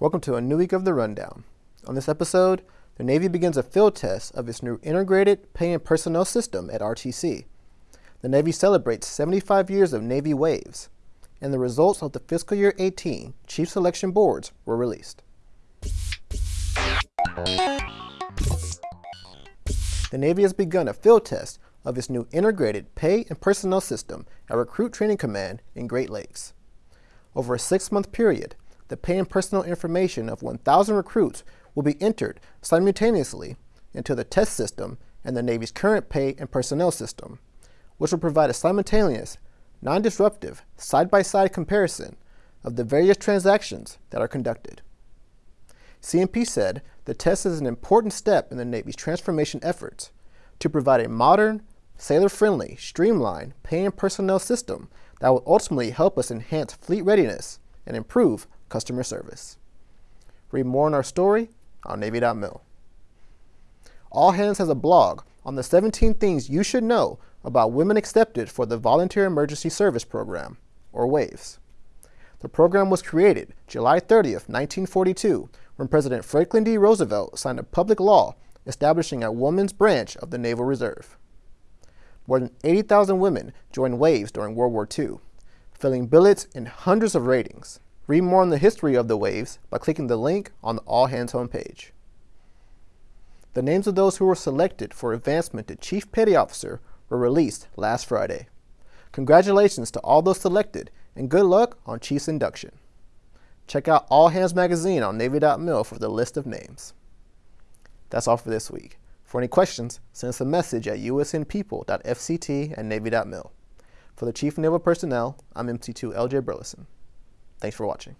Welcome to a new week of the Rundown. On this episode, the Navy begins a field test of its new Integrated Pay and Personnel System at RTC. The Navy celebrates 75 years of Navy Waves, and the results of the fiscal year 18 Chief Selection Boards were released. The Navy has begun a field test of its new Integrated Pay and Personnel System at Recruit Training Command in Great Lakes. Over a six-month period, the pay and personnel information of 1,000 recruits will be entered simultaneously into the test system and the Navy's current pay and personnel system, which will provide a simultaneous, non-disruptive, side-by-side comparison of the various transactions that are conducted. CNP said the test is an important step in the Navy's transformation efforts to provide a modern, sailor-friendly, streamlined pay and personnel system that will ultimately help us enhance fleet readiness and improve customer service. Read more on our story on Navy.mil. All Hands has a blog on the 17 things you should know about women accepted for the Volunteer Emergency Service Program, or WAVES. The program was created July 30, 1942, when President Franklin D. Roosevelt signed a public law establishing a women's branch of the Naval Reserve. More than 80,000 women joined WAVES during World War II, filling billets in hundreds of ratings. Read more on the history of the waves by clicking the link on the All Hands homepage. The names of those who were selected for advancement to Chief Petty Officer were released last Friday. Congratulations to all those selected and good luck on Chief's induction. Check out All Hands Magazine on Navy.mil for the list of names. That's all for this week. For any questions, send us a message at usnpeople.fct Navy.mil. For the Chief Naval Personnel, I'm MC2 LJ Burleson. Thanks for watching.